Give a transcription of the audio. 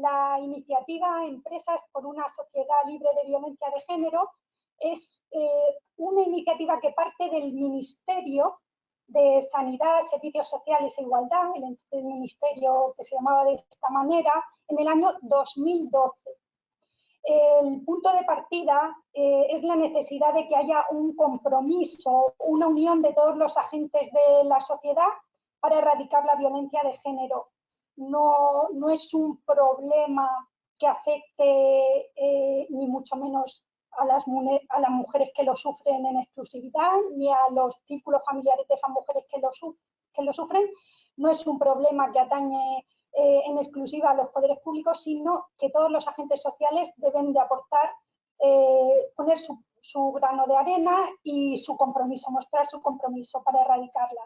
la iniciativa Empresas por una sociedad libre de violencia de género es eh, una iniciativa que parte del Ministerio de Sanidad, Servicios Sociales e Igualdad, el, ministerio que se llamaba de esta manera, en el año 2012. El punto de partida eh, es la necesidad de que haya un compromiso, una unión de todos los agentes de la sociedad para erradicar la violencia de género. No, no es un problema que afecte eh, ni mucho menos a las, a las mujeres que lo sufren en exclusividad, ni a los círculos familiares de esas mujeres que lo, que lo sufren. No es un problema que atañe eh, en exclusiva a los poderes públicos, sino que todos los agentes sociales deben de aportar, eh, poner su, su, grano de arena y su compromiso, mostrar su compromiso para erradicarla.